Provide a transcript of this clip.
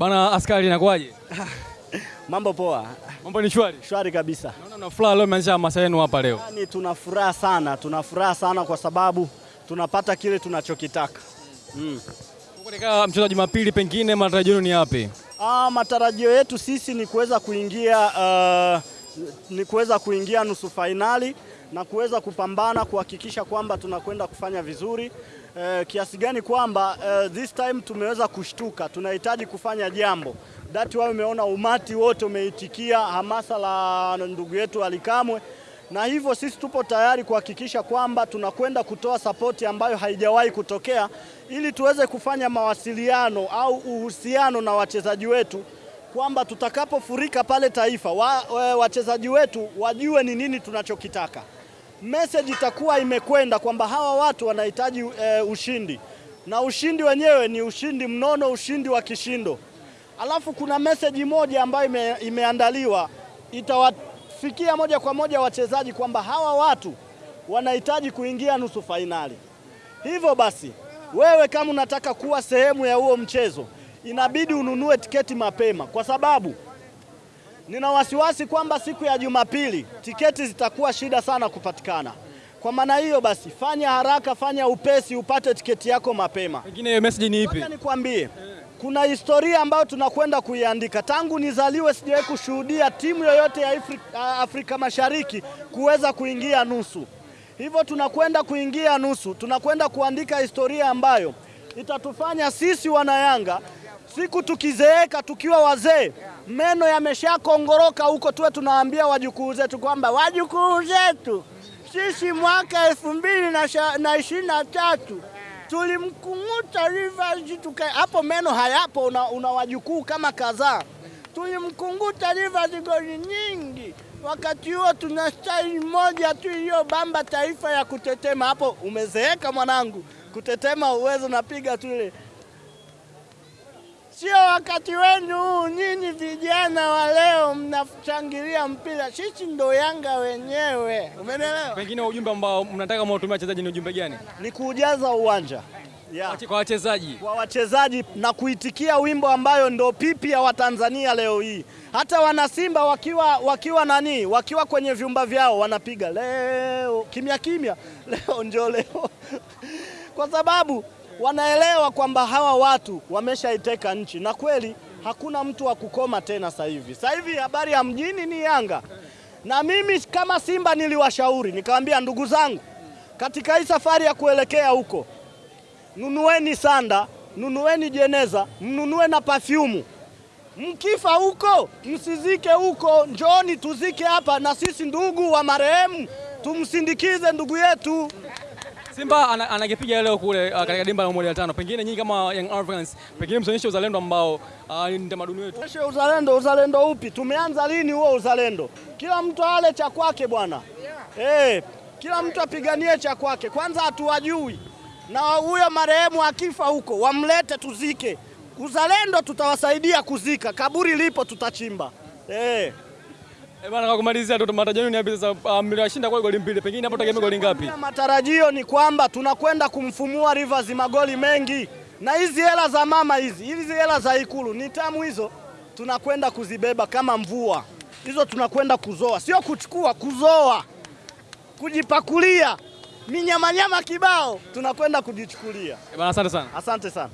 askari inakuwaje? Mambo poa, Mambo ni shwari. shwari kabisa. Naona mna furaha leo mmeanzisha hamasa yenu hapa leo. Yaani tuna furaha sana, tuna furaha sana kwa sababu tunapata kile tunachokitaka. Mm. Katika mchezo wa Jumapili, pengine matarajio yenu ni yapi? Ah, matarajio yetu sisi ni kuweza kuingia uh, ni kuweza kuingia nusu fainali na kuweza kupambana kuhakikisha kwamba tunakwenda kufanya vizuri. E, kiasi gani kwamba e, this time tumeweza kushtuka, tunahitaji kufanya jambo. Dati wao umeona umati wote umeitikia hamasa la ndugu yetu Alikamwe, na hivyo sisi tupo tayari kuhakikisha kwamba tunakwenda kutoa sapoti ambayo haijawahi kutokea ili tuweze kufanya mawasiliano au uhusiano na wachezaji wetu kwamba tutakapofurika pale Taifa wa, wa, wachezaji wetu wajue ni nini tunachokitaka. Message itakuwa imekwenda kwamba hawa watu wanahitaji e, ushindi na ushindi wenyewe ni ushindi mnono, ushindi wa kishindo. Alafu kuna message moja ambayo ime, imeandaliwa itawafikia moja kwa moja wachezaji kwamba hawa watu wanahitaji kuingia nusu fainali. Hivyo basi wewe kama unataka kuwa sehemu ya huo mchezo inabidi ununue tiketi mapema, kwa sababu nina wasiwasi kwamba siku ya Jumapili tiketi zitakuwa shida sana kupatikana. Kwa maana hiyo basi, fanya haraka, fanya upesi, upate tiketi yako mapema. Pengine hiyo message ni ipi? Nikwambie, kuna historia ambayo tunakwenda kuiandika. Tangu nizaliwe sijawahi kushuhudia timu yoyote ya Afrika, Afrika Mashariki kuweza kuingia nusu. Hivyo tunakwenda kuingia nusu, tunakwenda kuandika historia ambayo itatufanya sisi wanayanga siku tukizeeka, tukiwa wazee, meno yameshakongoroka huko, tuwe tunaambia wajukuu zetu kwamba wajukuu zetu sisi mwaka elfu mbili na ishirini na tatu tulimkunguta Rivers tuka, hapo meno hayapo, una, una wajukuu kama kadhaa. Tulimkunguta Rivers goli nyingi, wakati huo tuna staili moja tu iliyobamba taifa ya kutetema. Hapo umezeeka mwanangu, kutetema uwezo, napiga tu ile Sio wakati wenu huu, nyinyi vijana wa leo mnachangilia mpira, sisi ndo Yanga wenyewe, umeelewa? Pengine ujumbe ambao mnataka mwatumia wachezaji ni ujumbe gani? Ni kuujaza uwanja yeah. Kwa wachezaji Kwa wachezaji na kuitikia wimbo ambayo ndo pipi ya Watanzania leo hii. Hata wanasimba wakiwa, wakiwa nani wakiwa kwenye vyumba vyao wanapiga leo kimya kimya, leo njo leo kwa sababu wanaelewa kwamba hawa watu wameshaiteka nchi, na kweli hakuna mtu wa kukoma tena. Sasa hivi sasa hivi habari ya mjini ni Yanga, na mimi kama Simba niliwashauri nikawaambia, ndugu zangu, katika hii safari ya kuelekea huko, nunueni sanda, nunueni jeneza, mnunue na pafyumu. Mkifa huko msizike huko, njoni tuzike hapa, na sisi ndugu wa marehemu tumsindikize ndugu yetu. Simba anakipiga leo kule uh, katika dimba la Umoja Tano. Pengine nyinyi kama Young Africans, pengine msionyeshe uzalendo ambao uh, ni tamaduni wetu. Onyeshe uzalendo. Uzalendo upi? Tumeanza lini huo uzalendo? Kila mtu ale cha kwake bwana, yeah. Hey, kila mtu apiganie cha kwake. Kwanza hatuwajui, na huyo marehemu akifa huko wamlete tuzike. Uzalendo tutawasaidia kuzika, kaburi lipo tutachimba. Hey. Eh, bana kwa kumalizia tu matarajio ni yapi sasa? Uh, mliwashinda kwa goli mbili. Pengine hapo tegemea goli ngapi? Matarajio ni kwamba tunakwenda kumfumua Rivers magoli mengi, na hizi hela za mama hizi hizi hela za Ikulu ni tamu hizo, tunakwenda kuzibeba kama mvua hizo, tunakwenda kuzoa, sio kuchukua, kuzoa, kujipakulia minyamanyama kibao, tunakwenda kujichukulia. Eh, bana asante sana. Asante sana.